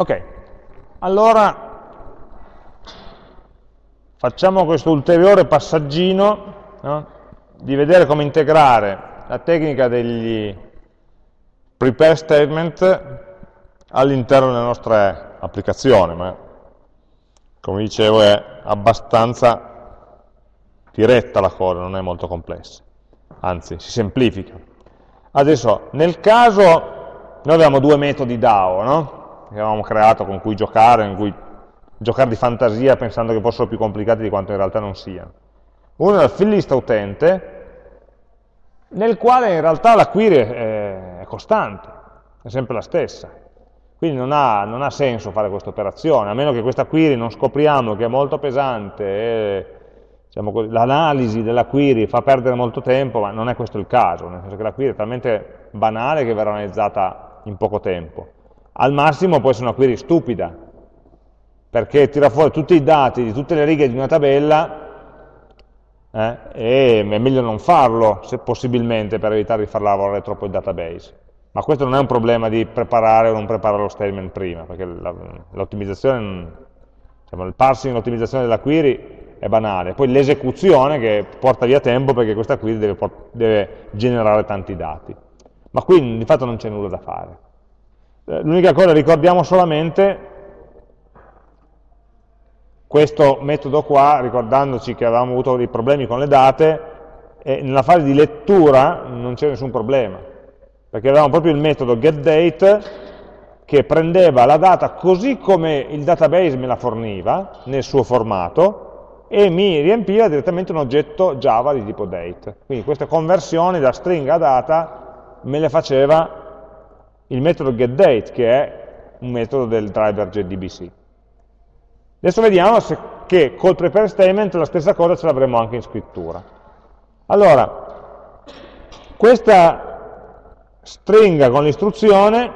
Ok, allora facciamo questo ulteriore passaggino no? di vedere come integrare la tecnica degli prepare statement all'interno delle nostre applicazioni, ma come dicevo è abbastanza diretta la cosa, non è molto complessa, anzi si semplifica. Adesso, nel caso, noi abbiamo due metodi DAO, no? Che avevamo creato con cui giocare, in cui giocare di fantasia pensando che fossero più complicati di quanto in realtà non siano. Uno è il fill list utente, nel quale in realtà la query è, costante, è sempre la stessa. Quindi non ha, non ha senso fare questa operazione, a meno che questa query non scopriamo che è molto pesante e diciamo l'analisi della query fa perdere molto tempo, ma non è questo il caso, nel senso che la query è talmente banale che verrà analizzata in poco tempo. Al massimo può essere una query stupida, perché tira fuori tutti i dati di tutte le righe di una tabella eh, e è meglio non farlo, se possibilmente, per evitare di far lavorare troppo il database. Ma questo non è un problema di preparare o non preparare lo statement prima, perché l'ottimizzazione, diciamo, il parsing e l'ottimizzazione della query è banale, poi l'esecuzione che porta via tempo perché questa query deve, deve generare tanti dati. Ma qui di fatto non c'è nulla da fare. Eh, l'unica cosa, ricordiamo solamente questo metodo qua, ricordandoci che avevamo avuto dei problemi con le date, nella fase di lettura non c'è nessun problema, perché avevamo proprio il metodo getDate che prendeva la data così come il database me la forniva, nel suo formato, e mi riempiva direttamente un oggetto Java di tipo date. Quindi queste conversioni da stringa a data me le faceva il metodo getDate, che è un metodo del driver JDBC. Adesso vediamo se, che col prepare statement la stessa cosa ce l'avremo anche in scrittura. Allora, questa stringa con l'istruzione,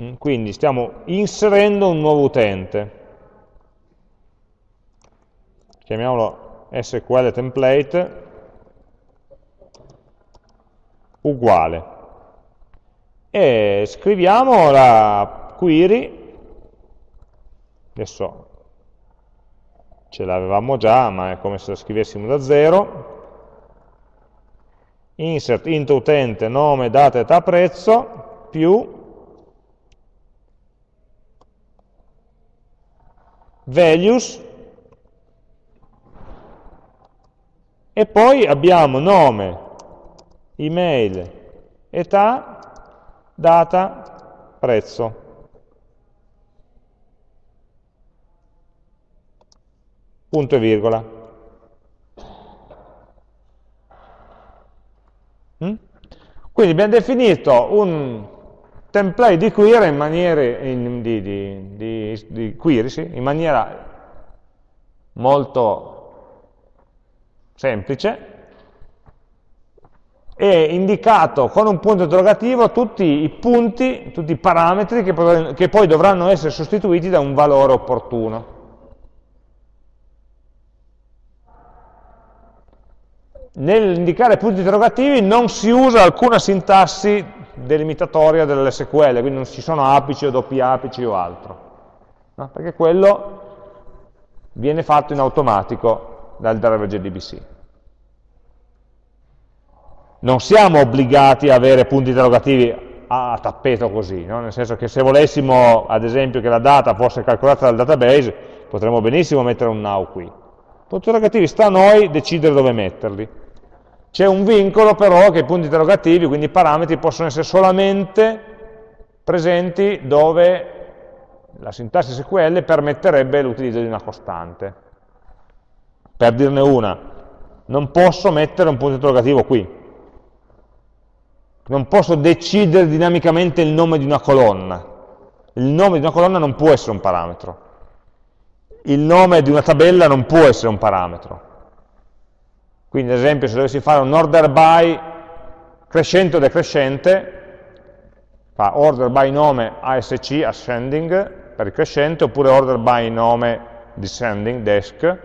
mm, quindi stiamo inserendo un nuovo utente, chiamiamolo SQL template, uguale. E scriviamo la query, adesso ce l'avevamo già, ma è come se la scrivessimo da zero, insert int utente nome, data, età, prezzo, più values, e poi abbiamo nome, email, età, data, prezzo. Punto e virgola. Mm? Quindi abbiamo definito un template di query in maniera, in, di, di, di, di query, sì, in maniera molto semplice, è indicato con un punto interrogativo tutti i punti, tutti i parametri che che poi dovranno essere sostituiti da un valore opportuno. Nell'indicare punti interrogativi non si usa alcuna sintassi delimitatoria dell'SQL, quindi non ci sono apici o doppi apici o altro, no? perché quello viene fatto in automatico dal driver JDBC non siamo obbligati a avere punti interrogativi a tappeto così, no? nel senso che se volessimo ad esempio che la data fosse calcolata dal database potremmo benissimo mettere un now qui. Punti interrogativi sta a noi decidere dove metterli. C'è un vincolo però che i punti interrogativi, quindi i parametri, possono essere solamente presenti dove la sintassi SQL permetterebbe l'utilizzo di una costante. Per dirne una, non posso mettere un punto interrogativo qui, non posso decidere dinamicamente il nome di una colonna. Il nome di una colonna non può essere un parametro. Il nome di una tabella non può essere un parametro. Quindi ad esempio se dovessi fare un order by crescente o decrescente, fa order by nome ASC, ascending, per il crescente, oppure order by nome descending, desk,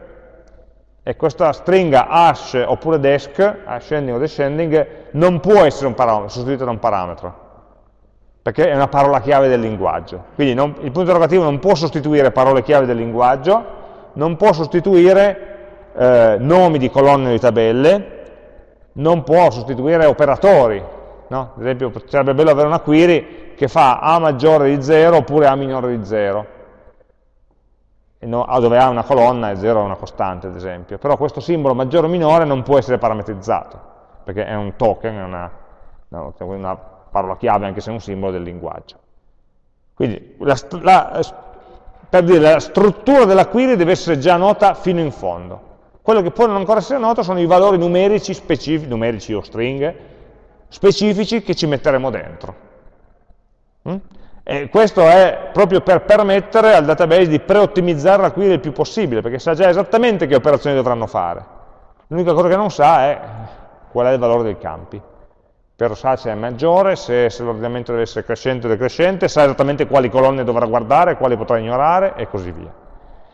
e questa stringa hash oppure desc, ascending o descending, non può essere sostituita da un parametro. perché è una parola chiave del linguaggio. Quindi non, il punto interrogativo non può sostituire parole chiave del linguaggio, non può sostituire eh, nomi di colonne o di tabelle, non può sostituire operatori. No? Ad esempio, sarebbe bello avere una query che fa A maggiore di 0 oppure A minore di 0, no, dove A è una colonna e 0 è una costante, ad esempio. Però questo simbolo maggiore o minore non può essere parametrizzato, perché è un token, è una, una parola chiave anche se è un simbolo del linguaggio. Quindi la, la, per dire, la struttura della query deve essere già nota fino in fondo. Quello che può non ancora essere noto sono i valori numerici specifici, numerici o stringhe, specifici che ci metteremo dentro. E questo è proprio per permettere al database di preottimizzare la query il più possibile, perché sa già esattamente che operazioni dovranno fare. L'unica cosa che non sa è qual è il valore dei campi per sa se è maggiore, se, se l'ordinamento deve essere crescente o decrescente, sa esattamente quali colonne dovrà guardare, quali potrà ignorare e così via.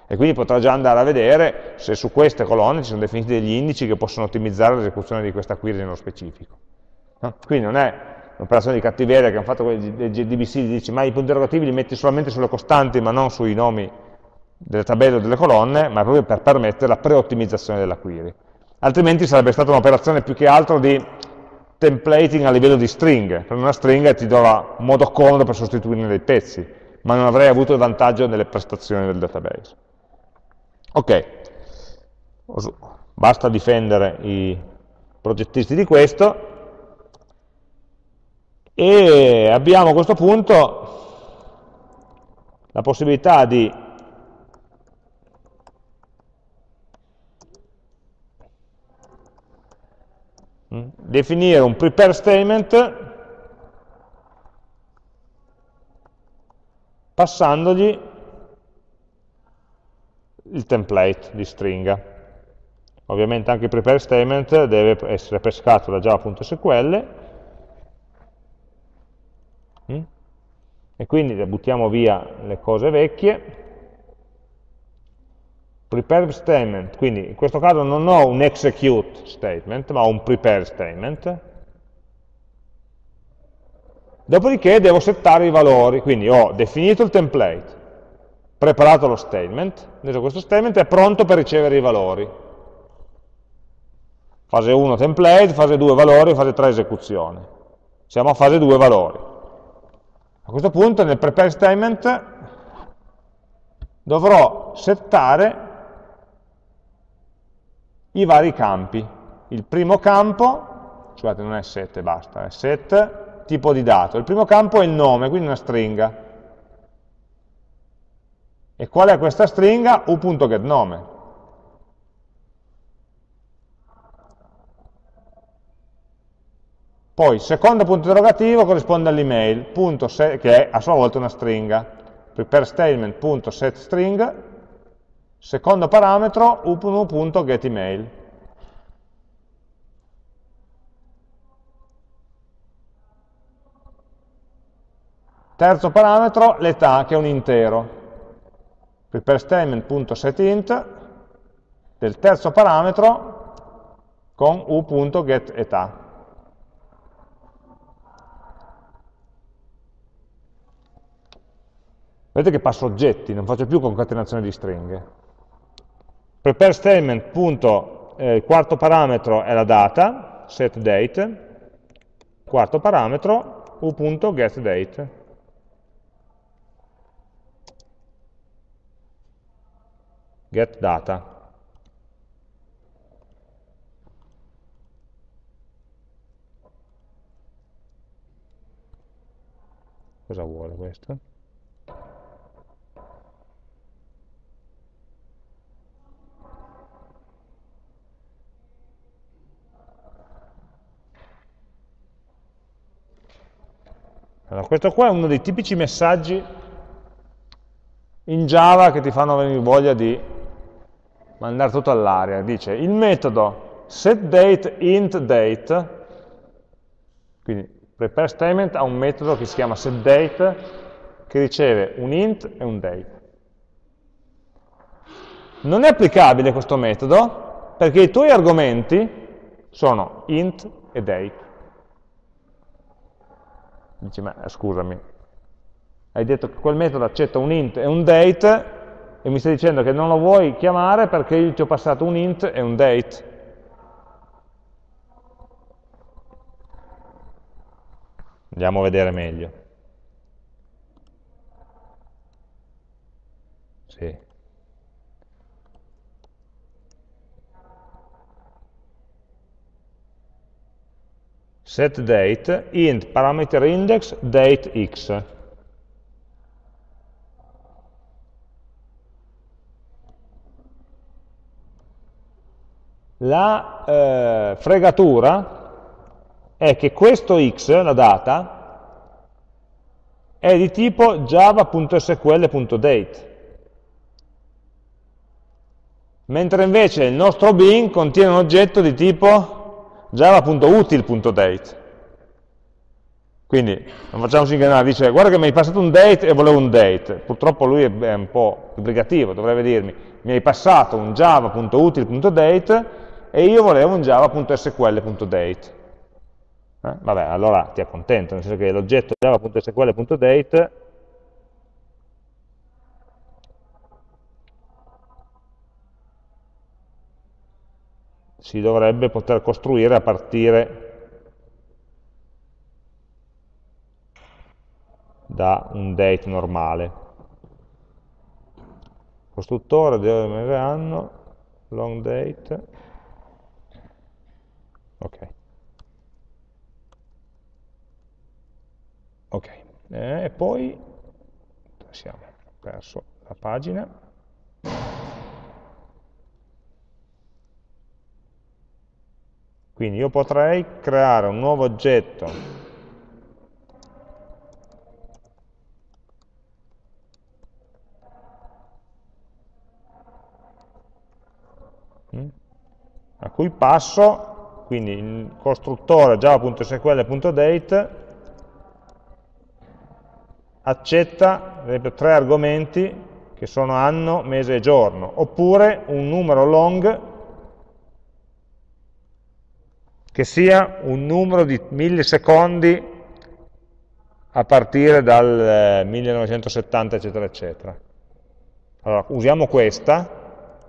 E quindi potrà già andare a vedere se su queste colonne ci sono definiti degli indici che possono ottimizzare l'esecuzione di questa query nello specifico. Quindi non è un'operazione di cattiveria che hanno fatto quelli del GDBC, dici ma i punti interrogativi li metti solamente sulle costanti ma non sui nomi delle tabelle o delle colonne, ma proprio per permettere la preottimizzazione della query. Altrimenti sarebbe stata un'operazione più che altro di templating a livello di stringhe, per una stringa ti do un modo comodo per sostituirne dei pezzi, ma non avrei avuto il vantaggio nelle prestazioni del database. Ok, basta difendere i progettisti di questo, e abbiamo a questo punto la possibilità di definire un prepare statement passandogli il template di stringa. Ovviamente anche il prepare statement deve essere pescato da java.sql? E quindi buttiamo via le cose vecchie prepare statement, quindi in questo caso non ho un execute statement, ma ho un prepare statement. Dopodiché devo settare i valori, quindi ho definito il template, preparato lo statement, adesso questo statement è pronto per ricevere i valori. Fase 1 template, fase 2 valori, fase 3 esecuzione. Siamo a fase 2 valori. A questo punto nel prepare statement dovrò settare i vari campi. Il primo campo, scusate non è set e basta, è set, tipo di dato. Il primo campo è il nome, quindi una stringa. E qual è questa stringa? u.getNome. Poi, secondo punto interrogativo corrisponde all'email, che è a sua volta una stringa. Prepare statement.setString Secondo parametro, upnu.getEmail. Terzo parametro, l'età, che è un intero. Prepare statement.setInt del terzo parametro con u.getEtà. Vedete che passo oggetti, non faccio più concatenazione di stringhe. Prepare statement, punto, eh, il quarto parametro è la data, set date, quarto parametro, u.getDate. Get data. Cosa vuole questo? Allora, questo qua è uno dei tipici messaggi in Java che ti fanno venire voglia di mandare tutto all'aria. Dice il metodo setDateIntDate, quindi prepare statement ha un metodo che si chiama setDate che riceve un int e un date. Non è applicabile questo metodo perché i tuoi argomenti sono int e date. Dici, ma scusami, hai detto che quel metodo accetta un int e un date e mi stai dicendo che non lo vuoi chiamare perché io ti ho passato un int e un date. Andiamo a vedere meglio. Sì. Set date int parameter index date x. La eh, fregatura è che questo x, la data, è di tipo java.sql.date, mentre invece il nostro bin contiene un oggetto di tipo java.util.date. Quindi non facciamo ingannare, dice guarda che mi hai passato un date e volevo un date. Purtroppo lui è un po' obbligativo, dovrebbe dirmi mi hai passato un java.util.date e io volevo un java.sql.date. Eh? Vabbè, allora ti accontento, nel senso che l'oggetto java.sql.date si dovrebbe poter costruire a partire da un date normale. Costruttore, deve anno, long date, ok. Ok, eh, e poi siamo perso la pagina. Quindi io potrei creare un nuovo oggetto. Mm, a cui passo, quindi il costruttore java.sql.date accetta, ad esempio, tre argomenti che sono anno, mese e giorno, oppure un numero long che sia un numero di millisecondi a partire dal 1970, eh, eccetera, eccetera. Allora, usiamo questa,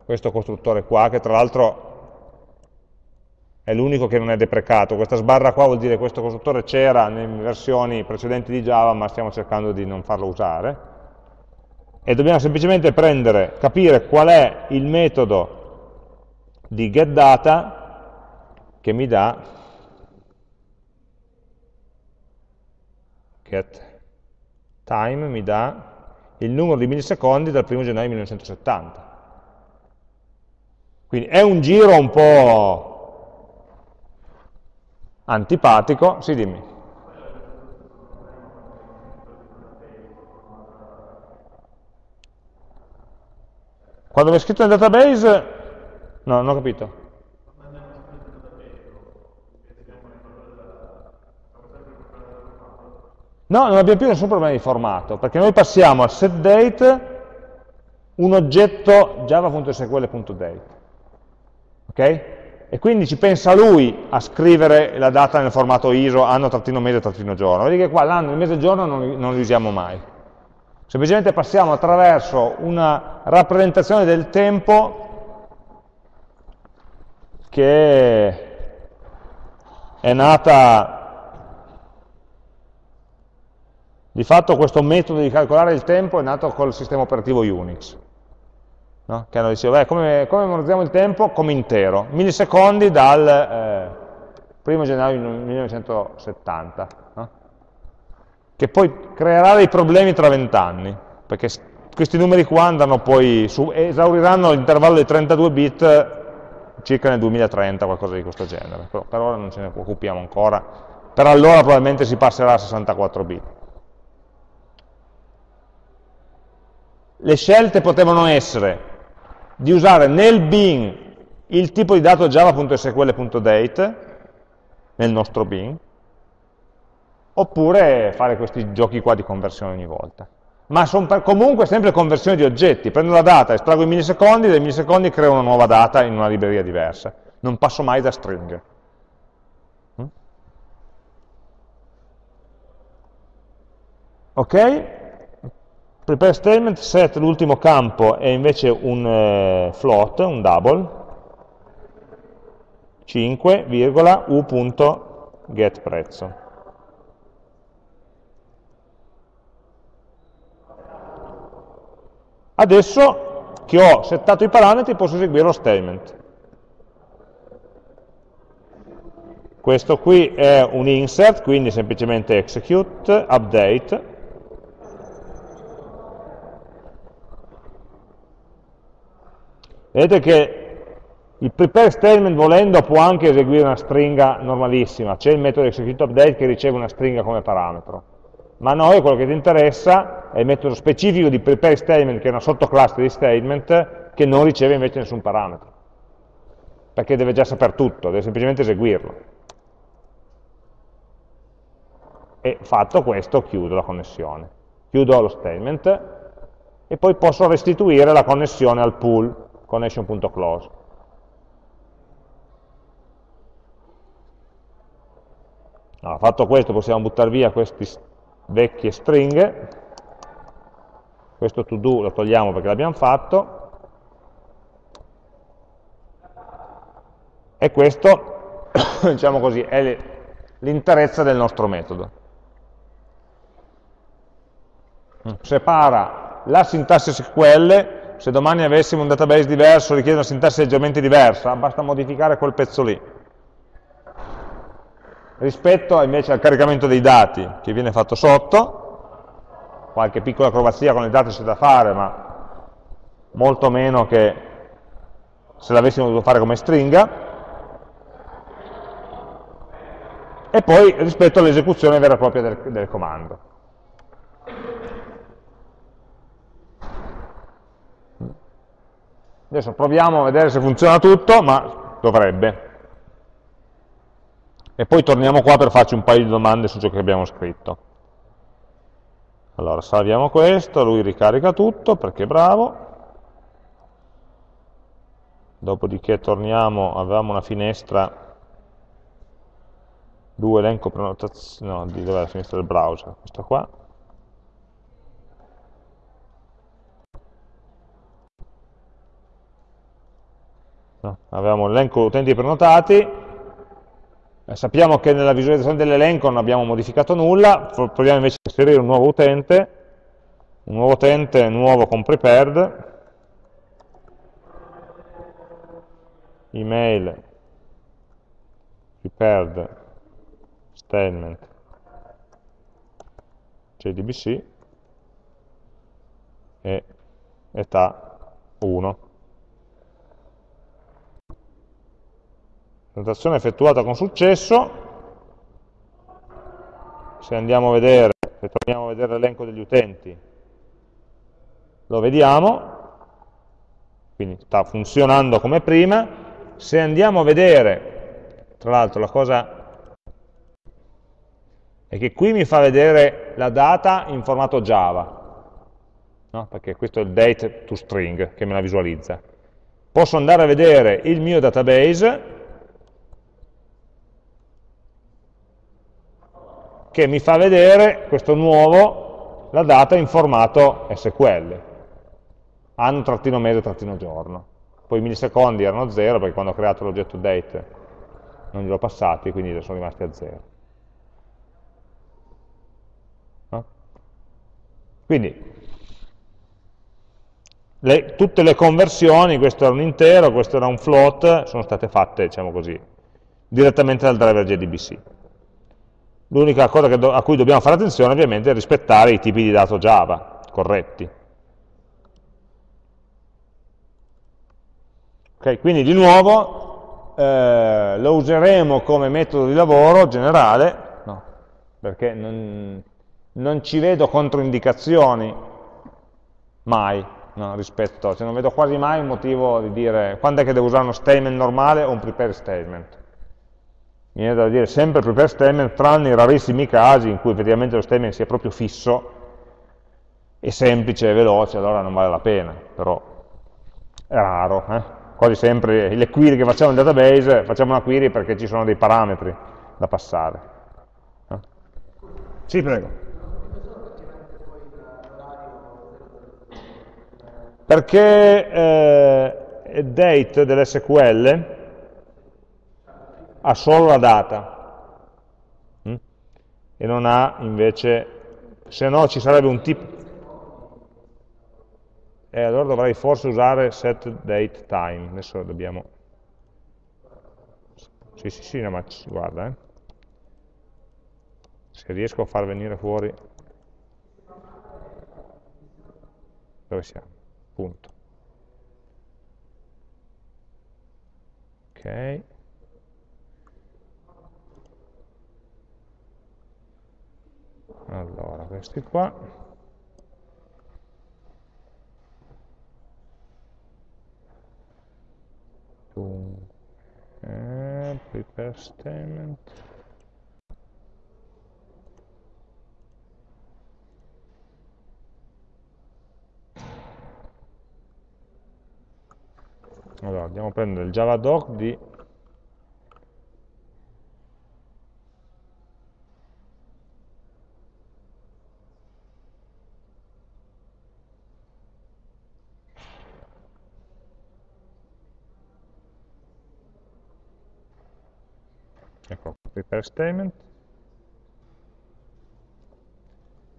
questo costruttore qua, che tra l'altro è l'unico che non è deprecato. Questa sbarra qua vuol dire che questo costruttore c'era nelle versioni precedenti di Java, ma stiamo cercando di non farlo usare. E dobbiamo semplicemente prendere, capire qual è il metodo di getData che mi dà getTime mi dà il numero di millisecondi dal 1 gennaio 1970. Quindi è un giro un po' antipatico, sì dimmi. Quando è scritto nel database, no, non ho capito. No, non abbiamo più nessun problema di formato, perché noi passiamo a setDate un oggetto java.sql.date. Ok? e quindi ci pensa lui a scrivere la data nel formato ISO anno-mese-giorno. Vedi che qua l'anno, e il giorno non, non li usiamo mai. Semplicemente passiamo attraverso una rappresentazione del tempo che è nata di fatto questo metodo di calcolare il tempo è nato col sistema operativo Unix no? che hanno beh, come, come, memorizziamo il tempo? Come intero, millisecondi dal eh, 1 gennaio 1970, no? che poi creerà dei problemi tra vent'anni, perché questi numeri qua andranno poi su, esauriranno l'intervallo dei 32 bit circa nel 2030, qualcosa di questo genere, però per ora non ce ne occupiamo ancora, per allora probabilmente si passerà a 64 bit. Le scelte potevano essere di usare nel bin il tipo di dato java.sql.date, nel nostro bin, oppure fare questi giochi qua di conversione ogni volta. Ma sono comunque sempre conversioni di oggetti, prendo la data, estraggo i millisecondi, dai millisecondi creo una nuova data in una libreria diversa. Non passo mai da string. Mm? Ok? Prepare statement set l'ultimo campo è invece un eh, float, un double, 5, u.getPrezzo. Adesso che ho settato i parametri posso eseguire lo statement. Questo qui è un insert, quindi semplicemente execute, update. Vedete che il prepare statement volendo può anche eseguire una stringa normalissima, c'è il metodo execute update che riceve una stringa come parametro. Ma a noi quello che ti interessa è il metodo specifico di prepare statement, che è una sottoclasse di statement, che non riceve invece nessun parametro. Perché deve già sapere tutto, deve semplicemente eseguirlo e fatto questo chiudo la connessione. Chiudo lo statement e poi posso restituire la connessione al pool, connection.close. Allora, fatto questo possiamo buttare via queste vecchie stringhe, questo to do lo togliamo perché l'abbiamo fatto, e questo, diciamo così, è l'interezza del nostro metodo. separa la sintassi SQL, se domani avessimo un database diverso, richiede una sintassi leggermente diversa, basta modificare quel pezzo lì. Rispetto invece al caricamento dei dati che viene fatto sotto, qualche piccola acrobazia con i dati c'è da fare, ma molto meno che se l'avessimo dovuto fare come stringa, e poi rispetto all'esecuzione vera e propria del, del comando. Adesso proviamo a vedere se funziona tutto, ma dovrebbe. E poi torniamo qua per farci un paio di domande su ciò che abbiamo scritto. Allora, salviamo questo, lui ricarica tutto perché bravo. Dopodiché torniamo, avevamo una finestra, due elenco prenotazioni, no, di dove è la finestra del browser? Questa qua. No? Avevamo l'elenco utenti prenotati, eh, sappiamo che nella visualizzazione dell'elenco non abbiamo modificato nulla, proviamo invece a inserire un nuovo utente, un nuovo utente nuovo con prepared, email prepared statement jdbc e età 1 Presentazione effettuata con successo, se andiamo a vedere, se torniamo a vedere l'elenco degli utenti, lo vediamo, quindi sta funzionando come prima, se andiamo a vedere, tra l'altro la cosa è che qui mi fa vedere la data in formato Java, no? perché questo è il date to string che me la visualizza. Posso andare a vedere il mio database che mi fa vedere questo nuovo, la data in formato SQL, anno-mese-giorno. Poi i millisecondi erano 0 perché quando ho creato l'oggetto date non li ho passati, quindi sono rimasti a 0. No? Quindi le, tutte le conversioni, questo era un intero, questo era un float, sono state fatte, diciamo così, direttamente dal driver JDBC. L'unica cosa a cui dobbiamo fare attenzione ovviamente è rispettare i tipi di dato Java corretti. Okay, quindi di nuovo eh, lo useremo come metodo di lavoro generale, no, perché non, non, ci vedo controindicazioni mai no, rispetto, cioè non vedo quasi mai un motivo di dire quando è che devo usare uno statement normale o un prepare statement mi viene da dire sempre più per statement, tranne i rarissimi casi in cui effettivamente lo statement sia proprio fisso, e semplice e veloce, allora non vale la pena, però è raro. Eh? Quasi sempre le query che facciamo nel database, facciamo una query perché ci sono dei parametri da passare. Eh? Sì, prego. Perché eh, date dell'SQL ha solo la data hm? e non ha invece, se no ci sarebbe un tipo, e eh, allora dovrei forse usare set date time, adesso dobbiamo, sì sì sì, no, ma guarda, eh. se riesco a far venire fuori, dove siamo? Punto. Ok. Allora, questi qua. Eh, prepare statement. Allora, andiamo a prendere il javadoc di ecco, prepare statement.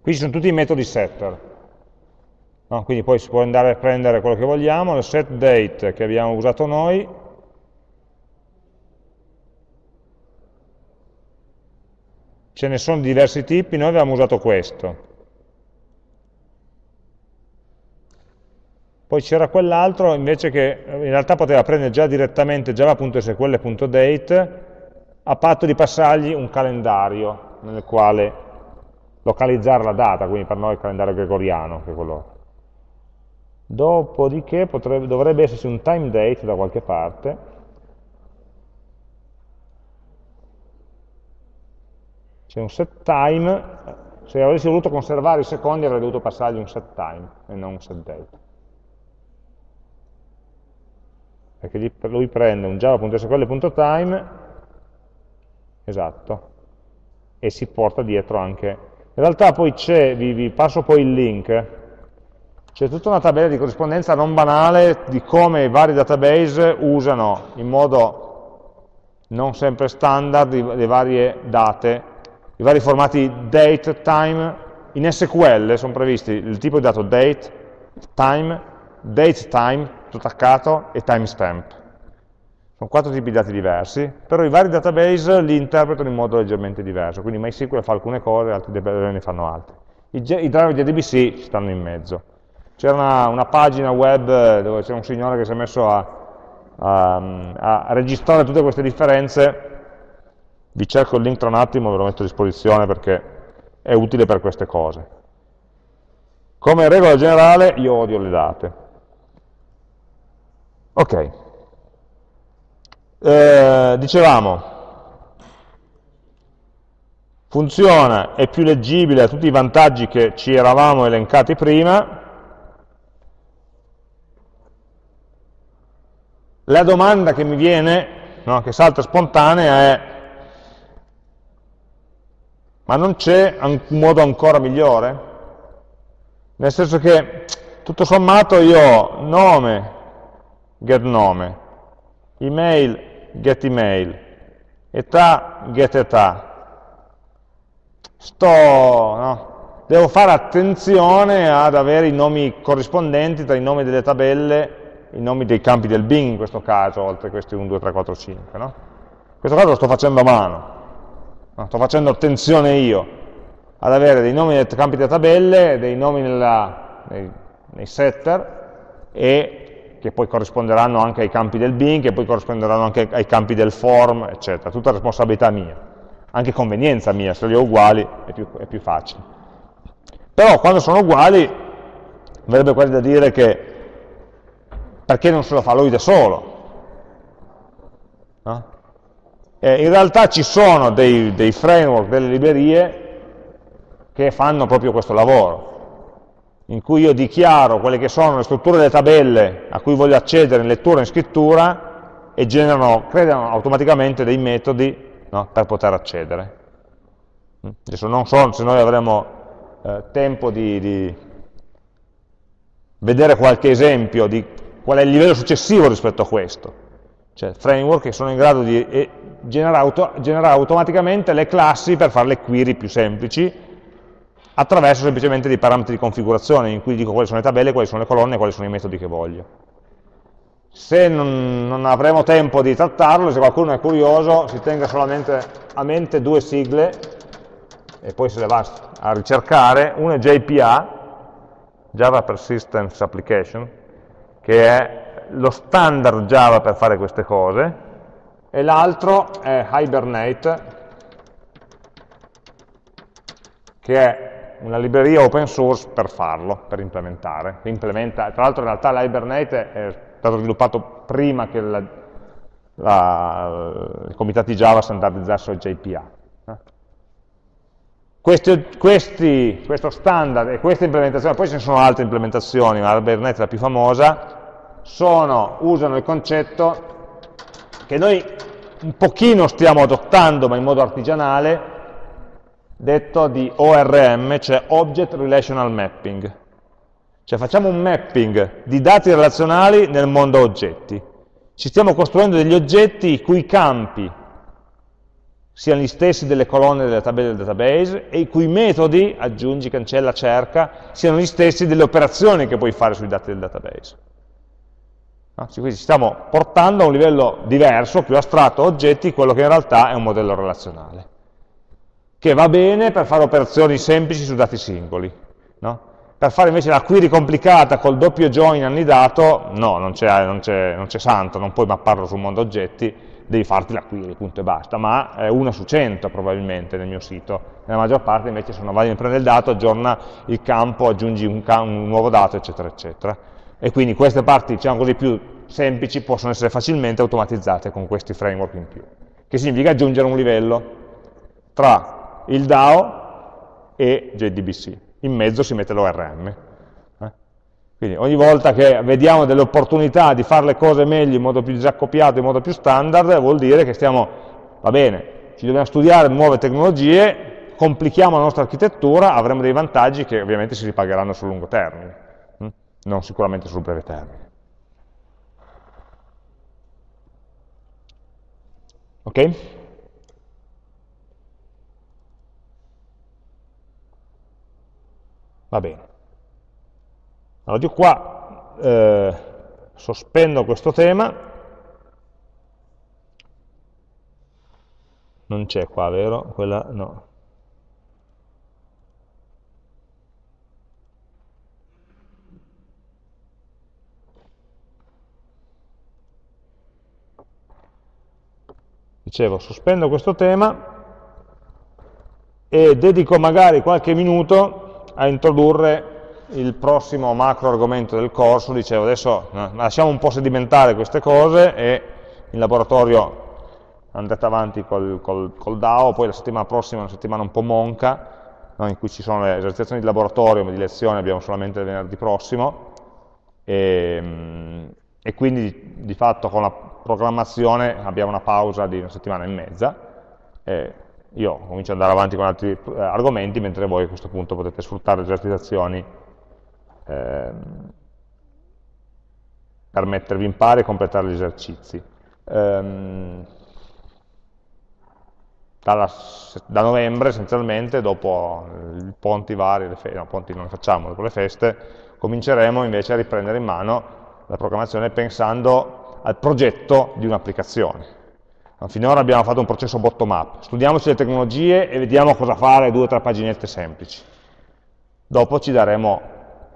Qui ci sono tutti i metodi setter. No? Quindi poi si può andare a prendere quello che vogliamo, il set date che abbiamo usato noi, ce ne sono diversi tipi, noi abbiamo usato questo. Poi c'era quell'altro invece che in realtà poteva prendere già direttamente java.sql.date a patto di passargli un calendario nel quale localizzare la data, quindi per noi il calendario gregoriano, che è quello. Dopodiché potrebbe, dovrebbe esserci un time date da qualche parte, c'è un set time, se avessi voluto conservare i secondi avrei dovuto passargli un set time e non un set date. Perché lui prende un java.sql.time, esatto, e si porta dietro anche. In realtà poi c'è, vi, vi passo poi il link, c'è tutta una tabella di corrispondenza non banale di come i vari database usano in modo non sempre standard le varie date, i vari formati date, time, in SQL sono previsti il tipo di dato date, time, date time, tutto attaccato, e timestamp. Sono quattro tipi di dati diversi, però i vari database li interpretano in modo leggermente diverso, quindi MySQL fa alcune cose, altri database ne fanno altre. I, I driver di ADBC stanno in mezzo. C'era una, una, pagina web dove c'è un signore che si è messo a, a, a, registrare tutte queste differenze, vi cerco il link tra un attimo, ve lo metto a disposizione perché è utile per queste cose. Come regola generale io odio le date. Ok. Eh, dicevamo, funziona, è più leggibile a tutti i vantaggi che ci eravamo elencati prima, La domanda che mi viene, no, che salta spontanea è ma non c'è un modo ancora migliore? Nel senso che tutto sommato io ho nome, get nome, email, get email, età, get età. Sto, no, devo fare attenzione ad avere i nomi corrispondenti tra i nomi delle tabelle i nomi dei campi del bin in questo caso, oltre a questi 1, 2, 3, 4, 5. No? In questo caso lo sto facendo a mano, no? sto facendo attenzione io ad avere dei nomi nei campi delle tabelle, dei nomi nella, nei, nei, setter, e che poi corrisponderanno anche ai campi del bin, che poi corrisponderanno anche ai campi del form, eccetera. Tutta responsabilità mia, anche convenienza mia, se li ho uguali è più, è più facile. Però quando sono uguali, verrebbe quasi da dire che perché non se lo fa lui da solo? No? Eh, in realtà ci sono dei, dei framework, delle librerie che fanno proprio questo lavoro, in cui io dichiaro quelle che sono le strutture delle tabelle a cui voglio accedere in lettura e in scrittura e generano, creano automaticamente dei metodi no, per poter accedere. Adesso non so se noi avremo eh, tempo di, di vedere qualche esempio di qual è il livello successivo rispetto a questo. Cioè framework che sono in grado di eh, generare, auto generare automaticamente le classi per fare le query più semplici attraverso semplicemente dei parametri di configurazione in cui dico quali sono le tabelle, quali sono le colonne, quali sono i metodi che voglio. Se non, non avremo tempo di trattarlo, se qualcuno è curioso, si tenga solamente a mente due sigle e poi se le va a ricercare, una è JPA, Java Persistence Application, che è lo standard Java per fare queste cose, e l'altro è Hibernate, che è una libreria open source per farlo, per implementare. Implementa, tra l'altro in realtà l'Hibernate è stato sviluppato prima che la, la, i comitati Java standardizzassero JPA. Questi, questi, questo standard e questa implementazione, poi ne sono altre implementazioni, ma Hibernate è la più famosa, sono, usano il concetto che noi un pochino stiamo adottando, ma in modo artigianale, detto di ORM, cioè Object Relational Mapping. Cioè facciamo un mapping di dati relazionali nel mondo oggetti. Ci stiamo costruendo degli oggetti i cui campi siano gli stessi delle colonne della tabella del database e i cui metodi, aggiungi, cancella, cerca, siano gli stessi delle operazioni che puoi fare sui dati del database. No? Quindi ci stiamo portando a un livello diverso, più astratto, oggetti, quello che in realtà è un modello relazionale, che va bene per fare operazioni semplici su dati singoli. No? Per fare invece la query complicata col doppio join annidato, no, non c'è santo, non puoi mapparlo sul mondo oggetti, devi farti la query, punto e basta, ma è una su 100 probabilmente nel mio sito. Nella maggior parte invece sono vai, prende il dato, aggiorna il campo, aggiungi un, un, nuovo dato, eccetera, eccetera. E quindi queste parti, diciamo così, più semplici possono essere facilmente automatizzate con questi framework in più. Che significa aggiungere un livello tra il DAO e JDBC. In mezzo si mette l'ORM. Quindi ogni volta che vediamo delle opportunità di fare le cose meglio in modo più disaccoppiato, in modo più standard, vuol dire che stiamo, va bene, ci dobbiamo studiare nuove tecnologie, complichiamo la nostra architettura, avremo dei vantaggi che ovviamente si ripagheranno sul lungo termine, hm? non sicuramente sul breve termine. Ok? Va bene. Allora io qua eh, sospendo questo tema, non c'è qua, vero? Quella no. Dicevo, sospendo questo tema e dedico magari qualche minuto a introdurre il prossimo macro argomento del corso, dicevo adesso lasciamo un po' sedimentare queste cose e in laboratorio andate avanti col, col, col DAO, poi la settimana prossima è una settimana un po' monca, no, in cui ci sono le esercitazioni di laboratorio, ma di lezione abbiamo solamente il venerdì prossimo, e, e quindi di fatto con la programmazione abbiamo una pausa di una settimana e mezza, e io comincio ad andare avanti con altri eh, argomenti, mentre voi a questo punto potete sfruttare le esercitazioni ehm, per mettervi in pari e completare gli esercizi. Ehm, dalla, da novembre essenzialmente, dopo i ponti vari, le no, ponti non ne facciamo, dopo le feste, cominceremo invece a riprendere in mano la programmazione pensando al progetto di un'applicazione. Finora abbiamo fatto un processo bottom-up, studiamoci le tecnologie e vediamo cosa fare due o tre paginette semplici. Dopo ci daremo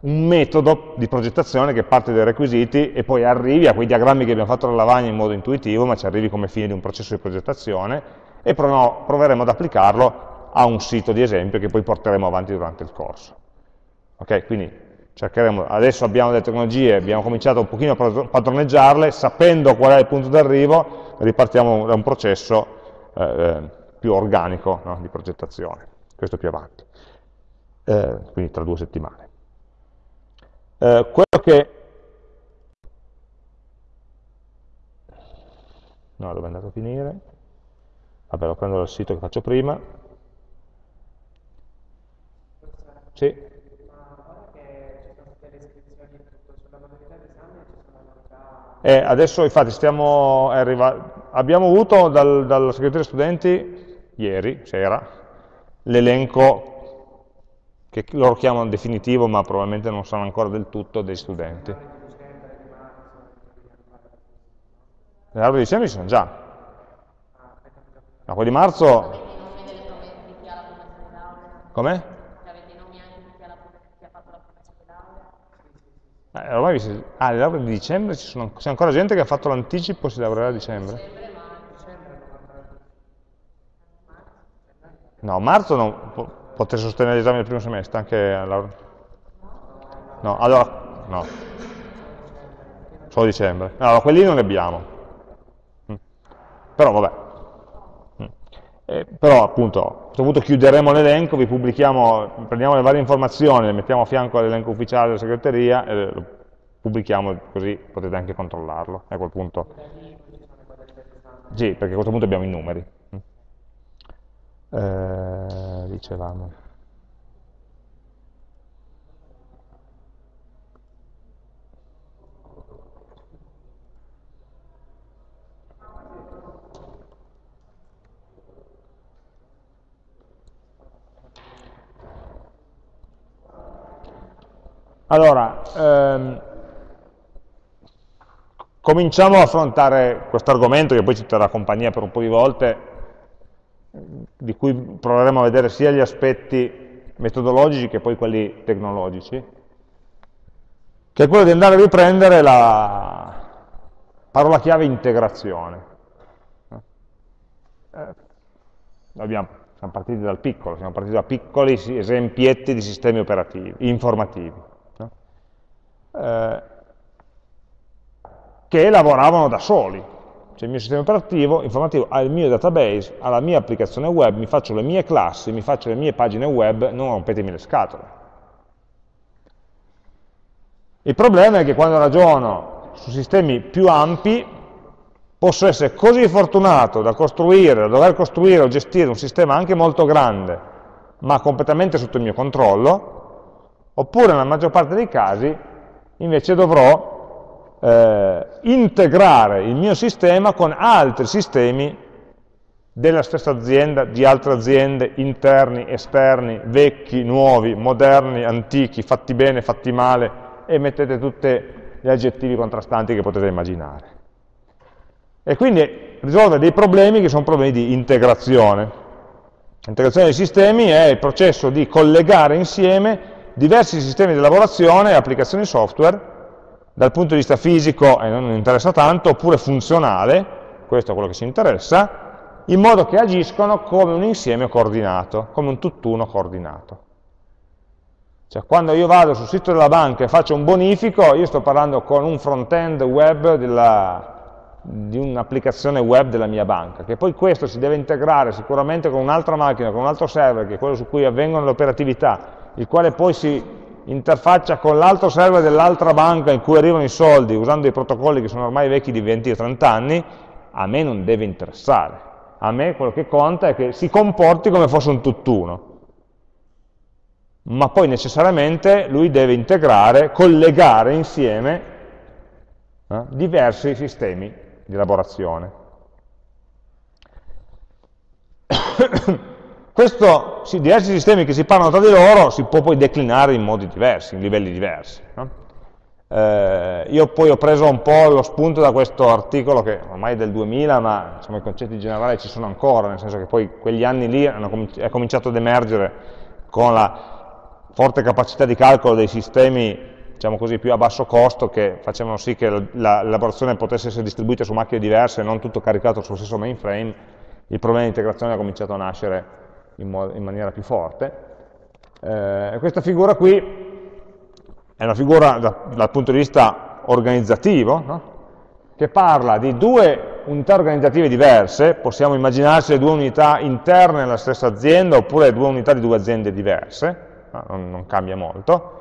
un metodo di progettazione che parte dai requisiti e poi arrivi a quei diagrammi che abbiamo fatto alla lavagna in modo intuitivo, ma ci arrivi come fine di un processo di progettazione e proveremo ad applicarlo a un sito di esempio che poi porteremo avanti durante il corso. Ok, quindi cercheremo, adesso abbiamo delle tecnologie, abbiamo cominciato un pochino a padroneggiarle, sapendo qual è il punto d'arrivo, ripartiamo da un processo eh, eh, più organico no, di progettazione, questo più avanti, eh, quindi tra due settimane. Eh, quello che... No, dove è andato a finire? Vabbè, lo prendo dal sito che faccio prima. Sì. E adesso infatti stiamo, abbiamo avuto dal, dalla segreteria studenti, ieri sera, l'elenco che loro chiamano definitivo ma probabilmente non sanno ancora del tutto dei studenti. Le altre di dicembre ci sono già. Ma quelli di marzo... Come? Eh, ormai vi ah, le lauree di dicembre ci sono, c'è ancora gente che ha fatto l'anticipo e si laureerà a dicembre? No, marzo non poter sostenere l'esame del primo semestre, anche alla... No, allora, no. Solo dicembre. allora, quelli non ne abbiamo. Mm. Però vabbè. Eh, però appunto, a questo punto chiuderemo l'elenco, vi pubblichiamo, prendiamo le varie informazioni, le mettiamo a fianco all'elenco ufficiale della segreteria e lo pubblichiamo così potete anche controllarlo. A quel punto. Sì, perché a questo punto abbiamo i numeri. Mm. Eh, dicevamo. Allora, ehm, cominciamo a affrontare questo argomento che poi ci terrà compagnia per un po' di volte, di cui proveremo a vedere sia gli aspetti metodologici che poi quelli tecnologici, che è quello di andare a riprendere la parola chiave integrazione. Eh, abbiamo, siamo partiti dal piccolo, siamo partiti da piccoli esempietti di sistemi operativi, informativi eh, che lavoravano da soli. Cioè il mio sistema operativo informativo ha il mio database, ha la mia applicazione web, mi faccio le mie classi, mi faccio le mie pagine web, non rompetemi le scatole. Il problema è che quando ragiono su sistemi più ampi, posso essere così fortunato da costruire, da dover costruire o gestire un sistema anche molto grande, ma completamente sotto il mio controllo, oppure nella maggior parte dei casi invece dovrò eh, integrare il mio sistema con altri sistemi della stessa azienda, di altre aziende, interni, esterni, vecchi, nuovi, moderni, antichi, fatti bene, fatti male, e mettete tutti gli aggettivi contrastanti che potete immaginare. E quindi risolve dei problemi che sono problemi di integrazione. L'integrazione dei sistemi è il processo di collegare insieme diversi sistemi di lavorazione e applicazioni software, dal punto di vista fisico, e non interessa tanto, oppure funzionale, questo è quello che ci interessa, in modo che agiscono come un insieme coordinato, come un tutt'uno coordinato. Cioè, quando io vado sul sito della banca e faccio un bonifico, io sto parlando con un front-end web della, di un'applicazione web della mia banca, che poi questo si deve integrare sicuramente con un'altra macchina, con un altro server, che è quello su cui avvengono le operatività, il quale poi si interfaccia con l'altro server dell'altra banca in cui arrivano i soldi usando i protocolli che sono ormai vecchi di 20 o 30 anni, a me non deve interessare. A me quello che conta è che si comporti come fosse un tutt'uno. Ma poi necessariamente lui deve integrare, collegare insieme eh, diversi sistemi di elaborazione. Questo, diversi sistemi che si parlano tra di loro si può poi declinare in modi diversi, in livelli diversi. No? Eh, io poi ho preso un po' lo spunto da questo articolo che ormai è del 2000, ma insomma, i concetti generali ci sono ancora, nel senso che poi quegli anni lì cominci è cominciato ad emergere con la forte capacità di calcolo dei sistemi diciamo così, più a basso costo che facevano sì che l'elaborazione potesse essere distribuita su macchine diverse e non tutto caricato sullo stesso mainframe, il problema di integrazione ha cominciato a nascere in, in maniera più forte. Eh, questa figura qui è una figura da, dal punto di vista organizzativo, no? che parla di due unità organizzative diverse, possiamo immaginarsi le due unità interne alla stessa azienda oppure due unità di due aziende diverse, no? non, non, cambia molto,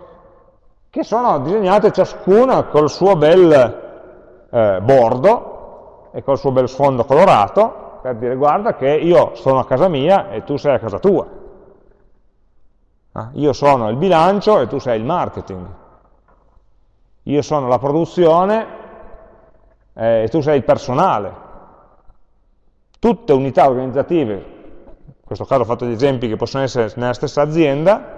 che sono disegnate ciascuna col suo bel eh, bordo e col suo bel sfondo colorato, per dire guarda che io sono a casa mia e tu sei a casa tua. Ah, io sono il bilancio e tu sei il marketing. Io sono la produzione eh, e tu sei il personale. Tutte unità organizzative, in questo caso ho fatto gli esempi che possono essere nella stessa azienda,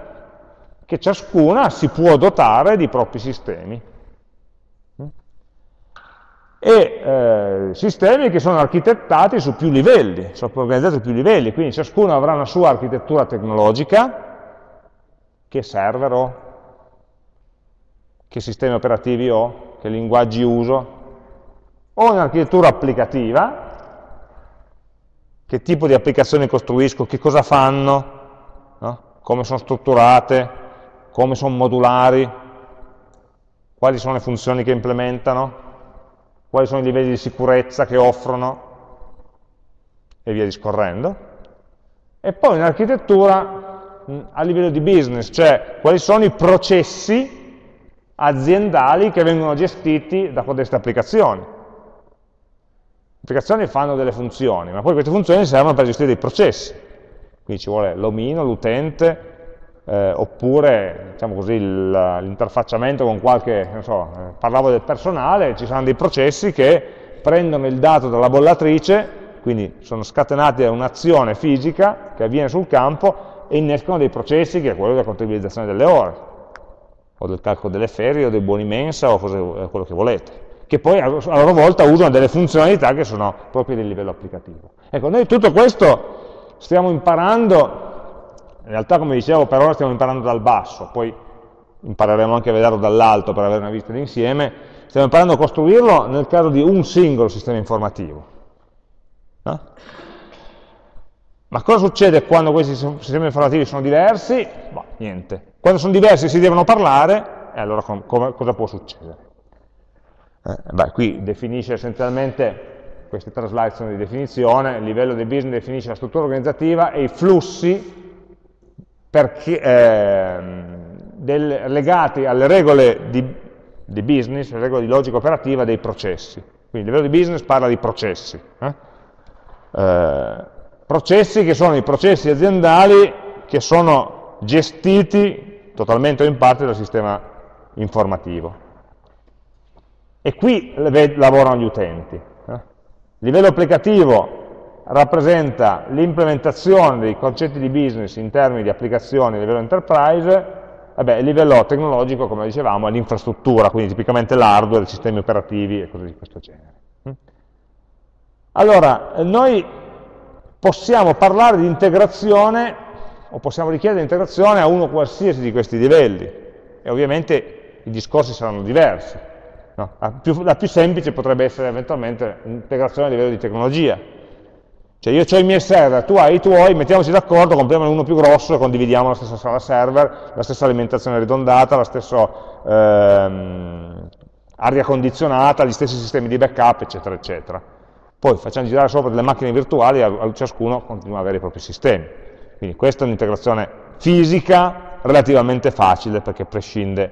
che ciascuna si può dotare di propri sistemi. E eh, sistemi che sono architettati su più livelli, sono organizzati su più livelli, quindi ciascuno avrà una sua architettura tecnologica, che server ho, che sistemi operativi ho, che linguaggi uso, ho un'architettura applicativa, che tipo di applicazioni costruisco, che cosa fanno, no? come sono strutturate, come sono modulari, quali sono le funzioni che implementano, quali sono i livelli di sicurezza che offrono, e via discorrendo. E poi un'architettura a livello di business, cioè quali sono i processi aziendali che vengono gestiti da queste applicazioni applicazioni fanno delle funzioni, ma poi queste funzioni servono per gestire dei processi. Quindi ci vuole l'omino, l'utente, eh, oppure diciamo l'interfacciamento con qualche, non so, eh, parlavo del personale, ci saranno dei processi che prendono il dato dalla bollatrice, quindi sono scatenati da un'azione fisica che avviene sul campo e innescono dei processi che è quello della contabilizzazione delle ore, o del calcolo delle ferie, o dei buoni mensa, o quello che volete che poi a loro volta usano delle funzionalità che sono proprie del livello applicativo. Ecco, noi tutto questo stiamo imparando, realtà come dicevo per ora stiamo imparando dal basso, poi impareremo anche a vederlo dall'alto per avere una vista d'insieme, stiamo imparando a costruirlo nel caso di un singolo sistema informativo. No? Ma cosa succede quando questi sistemi informativi sono diversi? Bah, niente. Quando sono diversi si devono parlare, e allora cosa può succedere? Eh, beh, qui definisce essenzialmente, queste tre slide sono di definizione, il livello di business definisce la struttura organizzativa e i flussi perché, eh, del, legati alle regole di, di, business, alle regole di logica operativa dei processi. Quindi il livello di business parla di processi. Eh? Eh, processi che sono i processi aziendali che sono gestiti totalmente o in parte dal sistema informativo. E qui lavorano gli utenti. Eh? Livello applicativo rappresenta l'implementazione dei concetti di business in termini di applicazioni a livello enterprise, Vabbè, il livello tecnologico, come dicevamo, è l'infrastruttura, quindi tipicamente l'hardware, i sistemi operativi e cose di questo genere. Allora, noi possiamo parlare di integrazione, o possiamo richiedere integrazione a uno qualsiasi di questi livelli, e ovviamente i discorsi saranno diversi. No? La, più, la, più, semplice potrebbe essere eventualmente l'integrazione a livello di tecnologia. Cioè io ho i miei server, tu hai i tuoi, mettiamoci d'accordo, compriamo uno più grosso e condividiamo la stessa sala server, la stessa alimentazione ridondata, la stessa ehm, aria condizionata, gli stessi sistemi di backup, eccetera, eccetera. Poi facciamo girare sopra delle macchine virtuali e ciascuno continua ad avere i propri sistemi. Quindi questa è un'integrazione fisica relativamente facile perché prescinde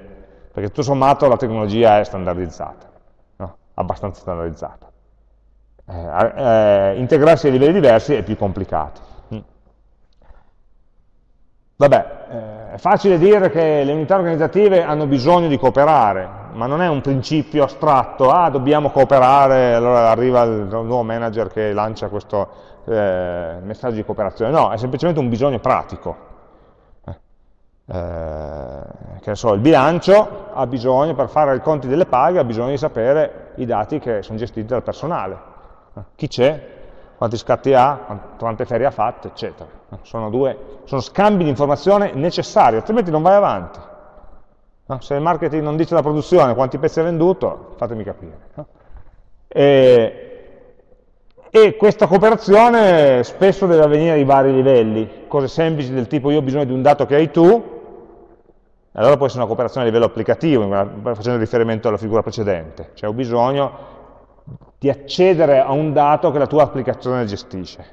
perché tutto sommato la tecnologia è standardizzata, no? abbastanza standardizzata. Eh, eh, integrarsi a livelli diversi è più complicato. Mm. Vabbè, eh, è facile dire che le unità organizzative hanno bisogno di cooperare, ma non è un principio astratto, ah dobbiamo cooperare, allora arriva il nuovo manager che lancia questo eh, messaggio di cooperazione, no, è semplicemente un bisogno pratico eh, che so, il bilancio ha bisogno, per fare i conti delle paghe, ha bisogno di sapere i dati che sono gestiti dal personale. Eh, chi c'è, quanti scatti ha, quante ferie ha fatte, eccetera. Eh, sono, due, sono scambi di informazione necessari, altrimenti non vai avanti. No? Se il marketing non dice la produzione, quanti pezzi ha venduto, fatemi capire. E, e questa cooperazione spesso deve avvenire ai vari livelli, cose semplici del tipo io ho bisogno di un dato che hai tu, allora può essere una cooperazione a livello applicativo, facendo riferimento alla figura precedente, cioè ho bisogno di accedere a un dato che la tua applicazione gestisce.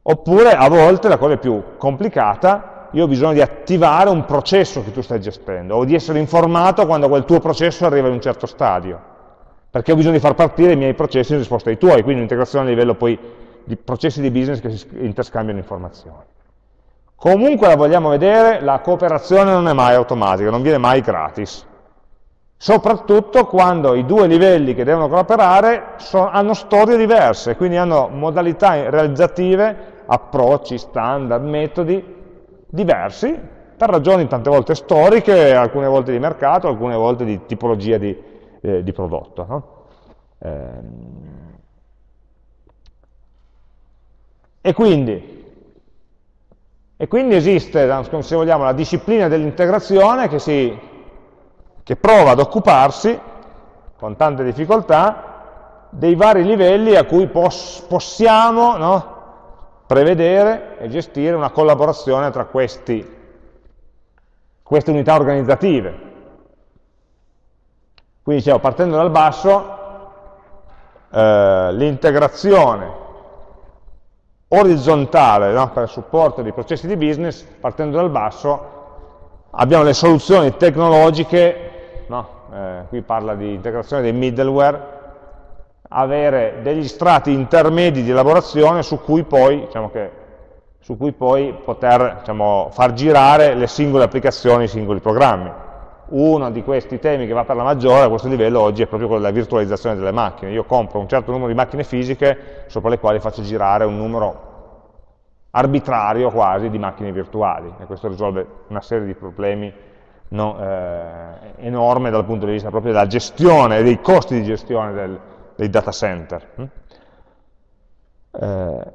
Oppure a volte, la cosa più complicata, io ho bisogno di attivare un processo che tu stai gestendo, o di essere informato quando quel tuo processo arriva in un certo stadio, perché ho bisogno di far partire i miei processi in risposta ai tuoi, quindi un'integrazione a livello poi di processi di business che si interscambiano informazioni. Comunque la vogliamo vedere, la cooperazione non è mai automatica, non viene mai gratis. Soprattutto quando i due livelli che devono collaborare so, hanno storie diverse, quindi hanno modalità realizzative, approcci, standard, metodi diversi, per ragioni tante volte storiche, alcune volte di mercato, alcune volte di tipologia di, eh, di prodotto. No? Eh, e, quindi, e quindi esiste, se vogliamo, la disciplina dell'integrazione che si che prova ad occuparsi, con tante difficoltà, dei vari livelli a cui pos possiamo no, prevedere e gestire una collaborazione tra questi, queste unità organizzative. Quindi dicevo, partendo dal basso, eh, l'integrazione orizzontale no, per il supporto dei processi di business, partendo dal basso, abbiamo le soluzioni tecnologiche no? eh, qui parla di integrazione dei middleware, avere degli strati intermedi di elaborazione su cui poi, diciamo che, su cui poi poter diciamo, far girare le singole applicazioni, i singoli programmi. Uno di questi temi che va per la maggiore a questo livello oggi è proprio quello della virtualizzazione delle macchine. Io compro un certo numero di macchine fisiche sopra le quali faccio girare un numero arbitrario quasi di macchine virtuali e questo risolve una serie di problemi no, eh, enorme dal punto di vista proprio della gestione, dei costi di gestione del, dei data center. Hm? Eh,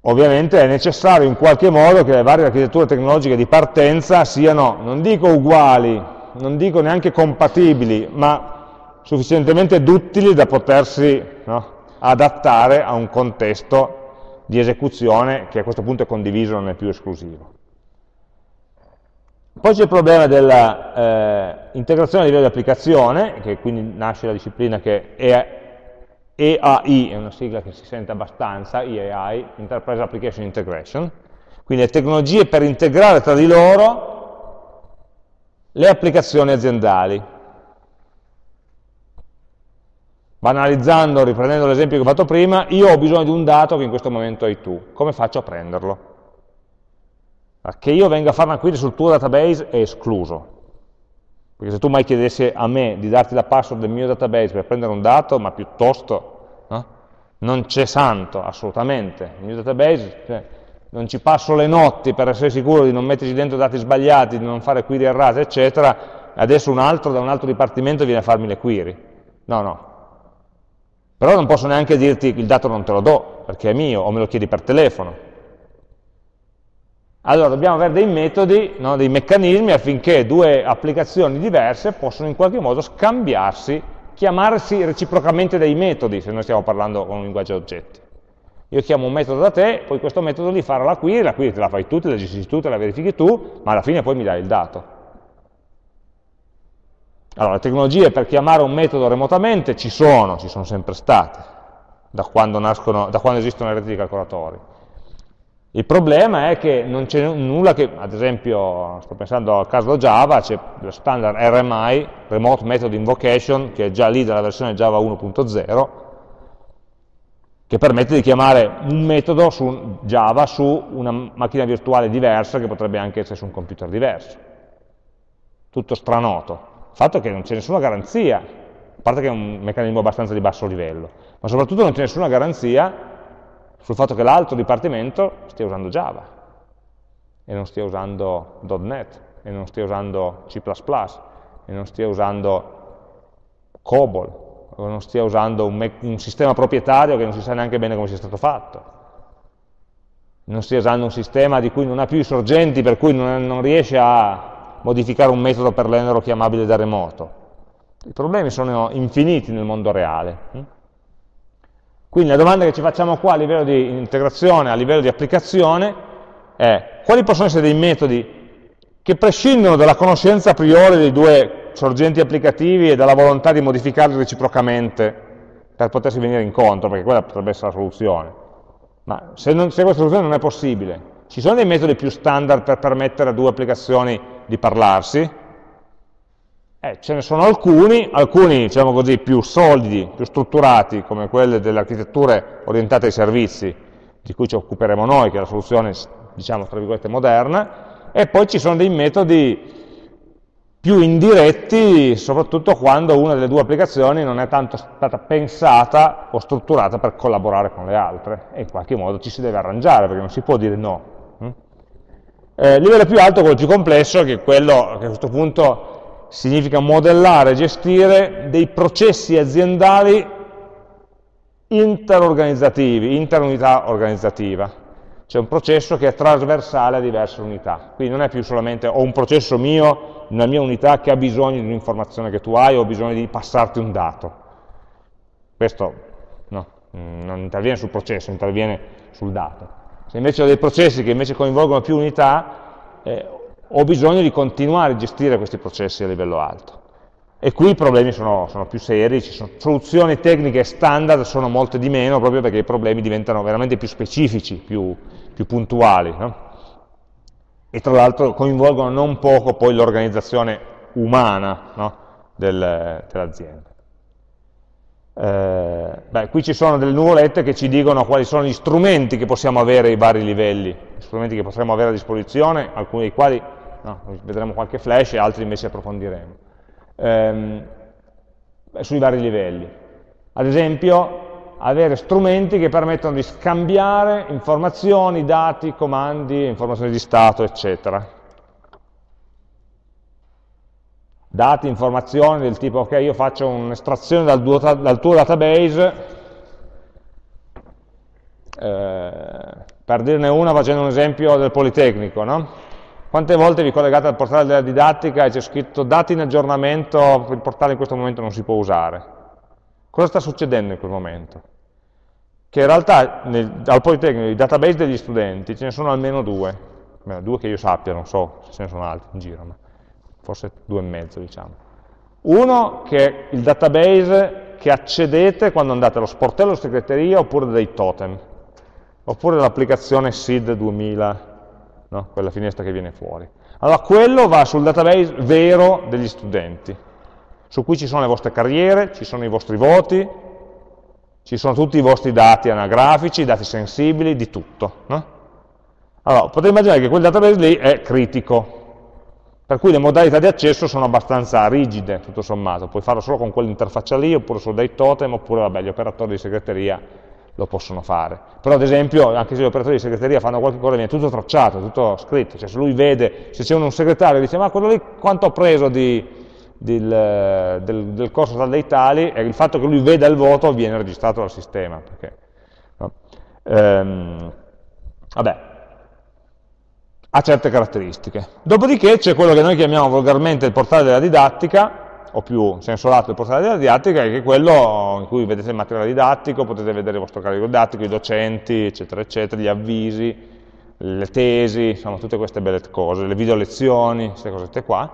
ovviamente è necessario in qualche modo che le varie architetture tecnologiche di partenza siano, non dico uguali, non dico neanche compatibili, ma sufficientemente duttili da potersi no, adattare a un contesto di esecuzione che a questo punto è condiviso, non è più esclusivo. Poi c'è il problema dell'integrazione eh, a livello di applicazione, che quindi nasce la disciplina che è EAI, è una sigla che si sente abbastanza, EAI, Enterprise Application Integration, quindi le tecnologie per integrare tra di loro le applicazioni aziendali. Banalizzando, riprendendo l'esempio che ho fatto prima, io ho bisogno di un dato che in questo momento hai tu, come faccio a prenderlo? Che io venga a fare una query sul tuo database è escluso. Perché se tu mai chiedessi a me di darti la password del mio database per prendere un dato, ma piuttosto no? non c'è santo, assolutamente. Il mio database, cioè, non ci passo le notti per essere sicuro di non metterci dentro dati sbagliati, di non fare query errate, eccetera, adesso un altro da un altro dipartimento viene a farmi le query. No, no. Però non posso neanche dirti il dato non te lo do, perché è mio, o me lo chiedi per telefono. Allora dobbiamo avere dei metodi, no, dei meccanismi affinché due applicazioni diverse possano in qualche modo scambiarsi, chiamarsi reciprocamente dei metodi, se noi stiamo parlando con un linguaggio oggetti. Io chiamo un metodo da te, poi questo metodo lì farà la query, la query te la fai tu, te la gestisci tu, te la verifichi tu, ma alla fine poi mi dai il dato. Allora, le tecnologie per chiamare un metodo remotamente ci sono, ci sono sempre state, da quando, nascono, da quando esistono le reti di calcolatori il problema è che non c'è nulla che, ad esempio, sto pensando al caso Java, c'è lo standard RMI, Remote Method Invocation, che è già lì dalla versione Java 1.0, che permette di chiamare un metodo su Java su una macchina virtuale diversa, che potrebbe anche essere su un computer diverso. Tutto stranoto. Il fatto che non c'è nessuna garanzia, a parte che è un meccanismo abbastanza di basso livello, ma soprattutto non c'è nessuna garanzia sul fatto che l'altro dipartimento stia usando Java e non stia usando .NET e non stia usando C++ e non stia usando COBOL o non stia usando un, un sistema proprietario che non si sa neanche bene come sia stato fatto. Non stia usando un sistema di cui non ha più i sorgenti per cui non, non riesce a modificare un metodo per renderlo chiamabile da remoto i problemi sono infiniti nel mondo reale hm? Quindi la domanda che ci facciamo qua a livello di integrazione, a livello di applicazione, è quali possono essere dei metodi che prescindono dalla conoscenza a priori dei due sorgenti applicativi e dalla volontà di modificarli reciprocamente per potersi venire incontro, perché quella potrebbe essere la soluzione. Ma se, non, se questa soluzione non è possibile, ci sono dei metodi più standard per permettere a due applicazioni di parlarsi? Eh, ce ne sono alcuni, alcuni diciamo così, più solidi, più strutturati, come quelle delle architetture orientate ai servizi, di cui ci occuperemo noi, che è la soluzione, diciamo, tra virgolette, moderna, e poi ci sono dei metodi più indiretti, soprattutto quando una delle due applicazioni non è tanto stata pensata o strutturata per collaborare con le altre, e in qualche modo ci si deve arrangiare, perché non si può dire no. Mm? Eh, livello più alto, quello più complesso, che è quello che a questo punto significa modellare gestire dei processi aziendali interorganizzativi, interunità organizzativa. C'è un processo che è trasversale a diverse unità, quindi non è più solamente ho un processo mio, una mia unità che ha bisogno di un'informazione che tu hai o ho bisogno di passarti un dato. Questo no, non interviene sul processo, interviene sul dato. Se invece ho dei processi che invece coinvolgono più unità, eh, ho bisogno di continuare a gestire questi processi a livello alto. E qui i problemi sono, sono più seri, ci sono soluzioni tecniche standard, sono molte di meno, proprio perché i problemi diventano veramente più specifici, più, più puntuali. No? E tra l'altro coinvolgono non poco poi l'organizzazione umana no? Del, dell'azienda. Eh, beh, qui ci sono delle nuvolette che ci dicono quali sono gli strumenti che possiamo avere ai vari livelli, gli strumenti che potremmo avere a disposizione, alcuni dei quali no, vedremo qualche flash e altri invece approfondiremo ehm, sui vari livelli. Ad esempio, avere strumenti che permettono di scambiare informazioni, dati, comandi, informazioni di stato, eccetera. Dati, informazioni del tipo, ok, io faccio un'estrazione dal, dal, tuo database, eh, per dirne una facendo un esempio del Politecnico, no? Quante volte vi collegate al portale della didattica e c'è scritto dati in aggiornamento, il portale in questo momento non si può usare? Cosa sta succedendo in quel momento? Che in realtà nel, al Politecnico i database degli studenti ce ne sono almeno due, Beh, due che io sappia, non so se ce ne sono altri in giro, ma forse due e mezzo diciamo. Uno che è il database che accedete quando andate allo sportello segreteria oppure dei totem, oppure l'applicazione SID 2000 no? quella finestra che viene fuori. Allora quello va sul database vero degli studenti, su cui ci sono le vostre carriere, ci sono i vostri voti, ci sono tutti i vostri dati anagrafici, dati sensibili, di tutto. No? Allora, potete immaginare che quel database lì è critico, per cui le modalità di accesso sono abbastanza rigide, tutto sommato, puoi farlo solo con quell'interfaccia lì, oppure solo dai totem, oppure vabbè, gli operatori di segreteria lo possono fare. Però ad esempio, anche se gli operatori di segreteria fanno qualche cosa, viene tutto tracciato, tutto scritto, cioè se lui vede, se c'è un segretario e dice ma quello lì quanto ha preso di, di, del, del, corso tal dei tali, e il fatto che lui veda il voto viene registrato dal sistema. Perché, no? ehm, vabbè, ha certe caratteristiche. Dopodiché c'è quello che noi chiamiamo volgarmente il portale della didattica, o più senso lato del portale della didattica, che è quello in cui vedete il materiale didattico, potete vedere il vostro carico didattico, i docenti, eccetera, eccetera, gli avvisi, le tesi, insomma tutte queste belle cose, le video lezioni, queste cosette qua,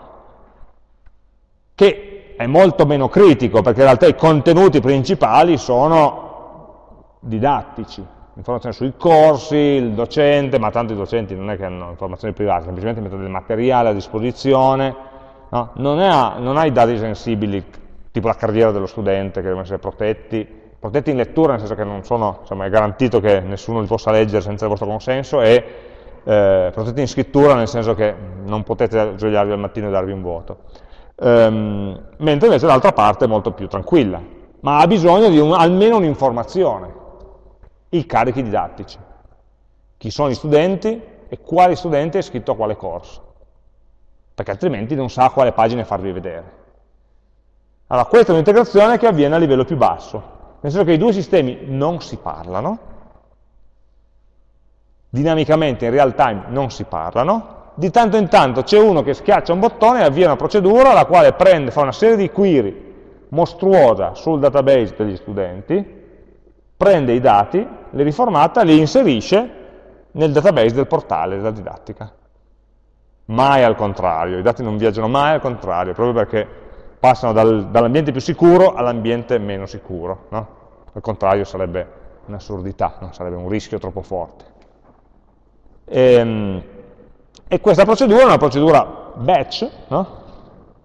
che è molto meno critico, perché in realtà i contenuti principali sono didattici, informazioni sui corsi, il docente, ma tanto i docenti non è che hanno informazioni private, semplicemente mettono del materiale a disposizione, no? non, ha, non ha dati sensibili, tipo la carriera dello studente, che devono essere protetti, protetti in lettura, nel senso che non sono, insomma, è garantito che nessuno li possa leggere senza il vostro consenso, e eh, protetti in scrittura, nel senso che non potete svegliarvi al mattino e darvi un voto. Um, mentre invece l'altra parte è molto più tranquilla, ma ha bisogno di un, almeno un'informazione, i carichi didattici, chi sono gli studenti e quale studente è iscritto a quale corso perché altrimenti non sa quale pagine farvi vedere. Allora, questa è un'integrazione che avviene a livello più basso, nel senso che i due sistemi non si parlano, dinamicamente in real time non si parlano, di tanto in tanto c'è uno che schiaccia un bottone e avvia una procedura la quale prende, fa una serie di query mostruosa sul database degli studenti, prende i dati, li riformata, li inserisce nel database del portale della didattica mai al contrario, i dati non viaggiano mai al contrario, proprio perché passano dal, dall'ambiente più sicuro all'ambiente meno sicuro, no? al contrario sarebbe un'assurdità, no? sarebbe un rischio troppo forte. E, ehm, e, questa procedura è una procedura batch, no?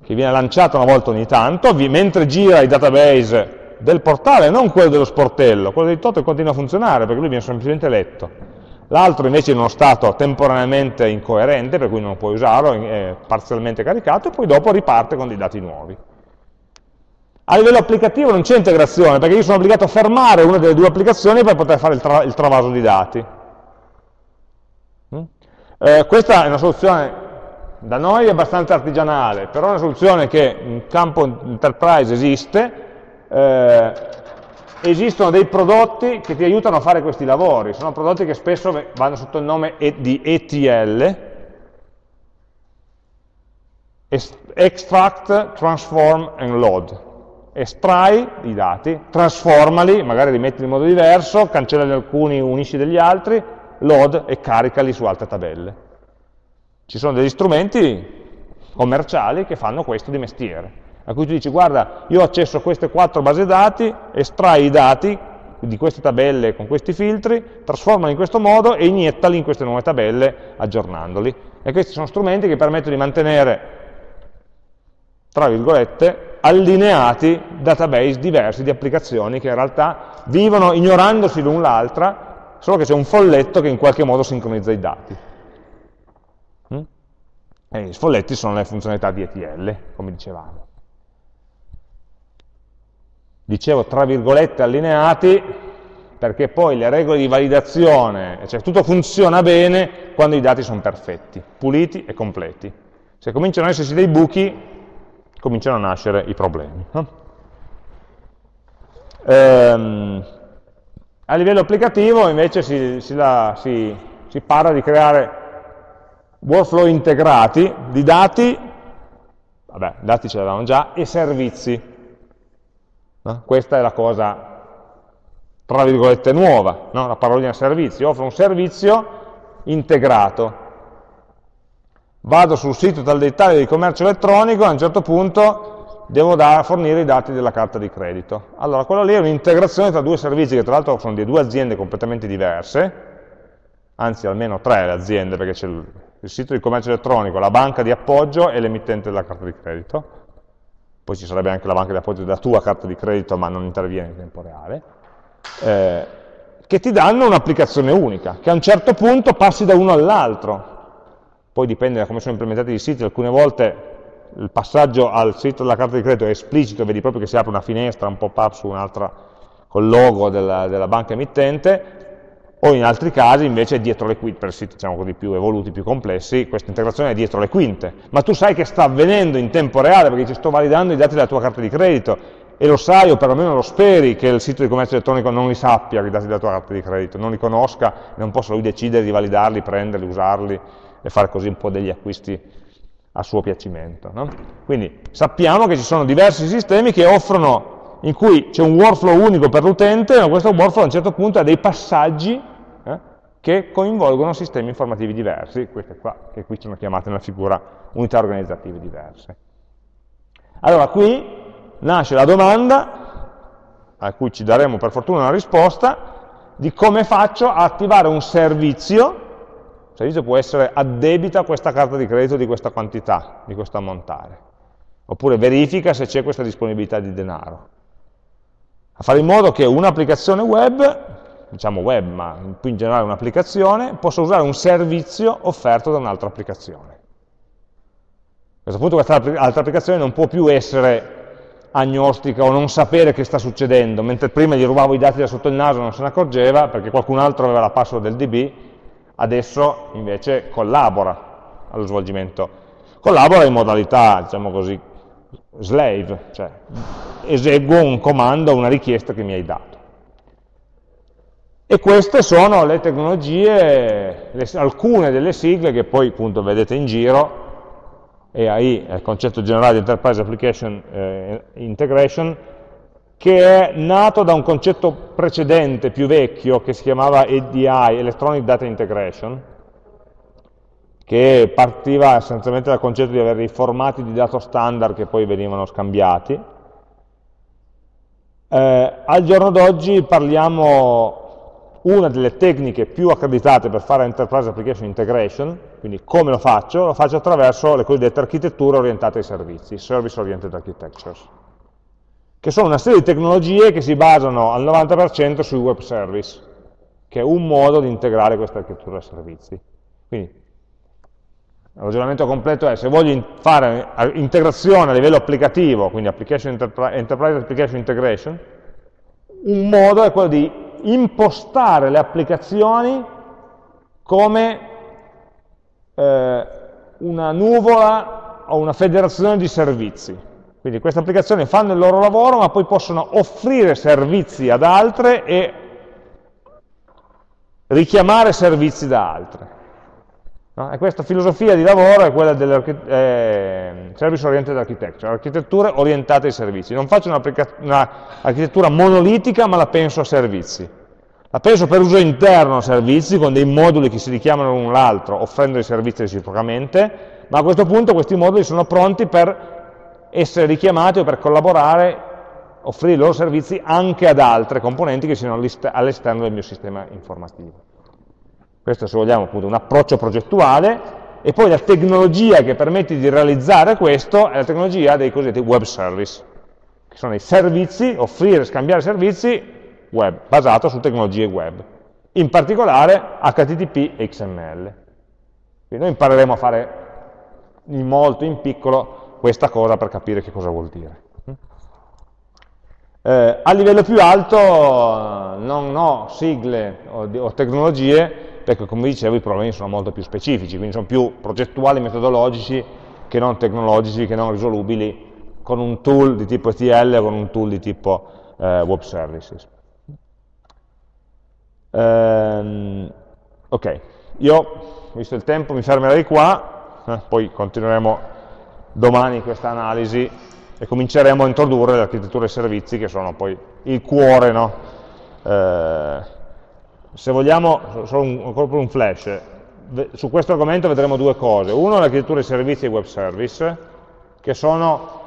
che viene lanciata una volta ogni tanto, mentre gira i database del portale, non quello dello sportello, quello di Totem continua a funzionare perché lui viene semplicemente letto l'altro invece in uno stato temporaneamente incoerente, per cui non puoi usarlo, è parzialmente caricato, e poi dopo riparte con dei dati nuovi. A livello applicativo non c'è integrazione, perché io sono obbligato a fermare una delle due applicazioni per poter fare il, tra il travaso di dati. Mm? Eh, questa è una soluzione da noi abbastanza artigianale, però è una soluzione che in campo enterprise esiste, eh, esistono dei prodotti che ti aiutano a fare questi lavori, sono prodotti che spesso vanno sotto il nome di ETL, Extract, Transform and Load. Estrai i dati, trasformali, magari li metti in modo diverso, cancellali alcuni, unisci degli altri, load e caricali su altre tabelle. Ci sono degli strumenti commerciali che fanno questo di mestiere, a cui tu dici guarda io ho accesso a queste quattro basi dati, estrai i dati di queste tabelle con questi filtri, trasformali in questo modo e iniettali in queste nuove tabelle aggiornandoli. E questi sono strumenti che permettono di mantenere, tra virgolette, allineati database diversi di applicazioni che in realtà vivono ignorandosi l'un l'altra, solo che c'è un folletto che in qualche modo sincronizza i dati. E i sfolletti sono le funzionalità di ETL, come dicevamo. Dicevo tra virgolette allineati, perché poi le regole di validazione, cioè tutto funziona bene quando i dati sono perfetti, puliti e completi. Se cominciano ad esserci dei buchi, cominciano a nascere i problemi. Ehm, a livello applicativo invece si, si, la, si, si parla di creare workflow integrati di dati, vabbè, dati ce l'avevamo già, e servizi. No? Questa è la cosa, tra virgolette, nuova, no? la parolina servizio, offro un servizio integrato. Vado sul sito tal dei tali di commercio elettronico, a un certo punto devo fornire i dati della carta di credito. Allora, quello lì è un'integrazione tra due servizi, che tra l'altro sono di due aziende completamente diverse, anzi almeno tre le aziende, perché c'è il sito di commercio elettronico, la banca di appoggio e l'emittente della carta di credito, poi ci sarebbe anche la banca di appoggio della tua carta di credito ma non interviene in tempo reale, eh, che ti danno un'applicazione unica, che a un certo punto passi da uno all'altro, poi dipende da come sono implementati i siti, alcune volte il passaggio al sito della carta di credito è esplicito, vedi proprio che si apre una finestra, un pop-up su un'altra col logo della, della banca emittente, o in altri casi invece è dietro le quinte, per siti diciamo così, più evoluti, più complessi, questa integrazione è dietro le quinte, ma tu sai che sta avvenendo in tempo reale perché ci sto validando i dati della tua carta di credito e lo sai o perlomeno lo speri che il sito di commercio elettronico non li sappia i dati della tua carta di credito, non li conosca non possa lui decidere di validarli, prenderli, usarli e fare così un po' degli acquisti a suo piacimento. No? Quindi sappiamo che ci sono diversi sistemi che offrono in cui c'è un workflow unico per l'utente, ma questo workflow a un certo punto ha dei passaggi che coinvolgono sistemi informativi diversi, queste qua, che qui sono chiamate nella figura unità organizzative diverse. Allora qui nasce la domanda, a cui ci daremo per fortuna una risposta, di come faccio a attivare un servizio, il servizio può essere addebita questa carta di credito di questa quantità, di questo ammontare, oppure verifica se c'è questa disponibilità di denaro. A fare in modo che un'applicazione web diciamo web, ma più in generale un'applicazione, posso usare un servizio offerto da un'altra applicazione. A questo punto questa altra applicazione non può più essere agnostica o non sapere che sta succedendo, mentre prima gli rubavo i dati da sotto il naso e non se ne accorgeva perché qualcun altro aveva la password del DB, adesso invece collabora allo svolgimento. Collabora in modalità, diciamo così, slave, cioè eseguo un comando, una richiesta che mi hai dato. E queste sono le tecnologie, le, alcune delle sigle che poi appunto vedete in giro, EAI il concetto generale di Enterprise Application eh, Integration, che è nato da un concetto precedente, più vecchio, che si chiamava EDI, Electronic Data Integration, che partiva essenzialmente dal concetto di avere i formati di dato standard che poi venivano scambiati. Eh, al giorno d'oggi parliamo una delle tecniche più accreditate per fare Enterprise Application Integration, quindi come lo faccio? Lo faccio attraverso le cosiddette architetture orientate ai servizi, Service Oriented Architectures, che sono una serie di tecnologie che si basano al 90% sui web service, che è un modo di integrare questa architettura servizi. Quindi, il ragionamento completo è, se voglio fare integrazione a livello applicativo, quindi application Enterprise Application Integration, un modo è quello di impostare le applicazioni come eh, una nuvola o una federazione di servizi. Quindi queste applicazioni fanno il loro lavoro, ma poi possono offrire servizi ad altre e richiamare servizi da altre. No? E questa filosofia di lavoro è quella del eh, Service Oriented Architecture, architetture orientate ai servizi. Non faccio un'architettura una monolitica, ma la penso a servizi. La penso per uso interno a servizi, con dei moduli che si richiamano l'un l'altro, offrendo i servizi reciprocamente, ma a questo punto questi moduli sono pronti per essere richiamati o per collaborare, offrire i loro servizi anche ad altre componenti che siano all'esterno del mio sistema informativo. Questo, se vogliamo, appunto, un approccio progettuale, e poi la tecnologia che permette di realizzare questo è la tecnologia dei cosiddetti web service, che sono i servizi, offrire, scambiare servizi web, basato su tecnologie web, in particolare HTTP e XML. Quindi noi impareremo a fare in molto, in piccolo, questa cosa per capire che cosa vuol dire. Eh, a livello più alto non ho sigle o, o, tecnologie, perché come dicevo i problemi sono molto più specifici, quindi sono più progettuali, metodologici, che non tecnologici, che non risolubili con un tool di tipo ETL o con un tool di tipo eh, web services. Ehm, ok, io, visto il tempo, mi fermerei qua, eh, poi continueremo domani questa analisi e cominceremo a introdurre le architetture e servizi che sono poi il cuore, no? eh, se vogliamo, solo un, ancora un flash, su questo argomento vedremo due cose, uno l'architettura e servizi e web service, che sono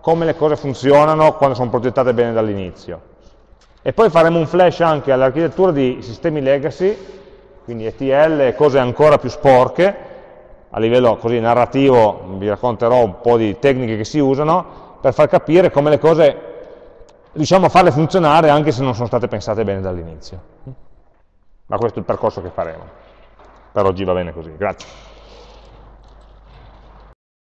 come le cose funzionano quando sono progettate bene dall'inizio, e poi faremo un flash anche all'architettura di sistemi legacy, quindi ETL e cose ancora più sporche, a livello così narrativo vi racconterò un po' di tecniche che si usano, per far capire come le cose riusciamo a farle funzionare anche se non sono state pensate bene dall'inizio. Ma questo è il percorso che faremo. Per oggi va bene così. Grazie.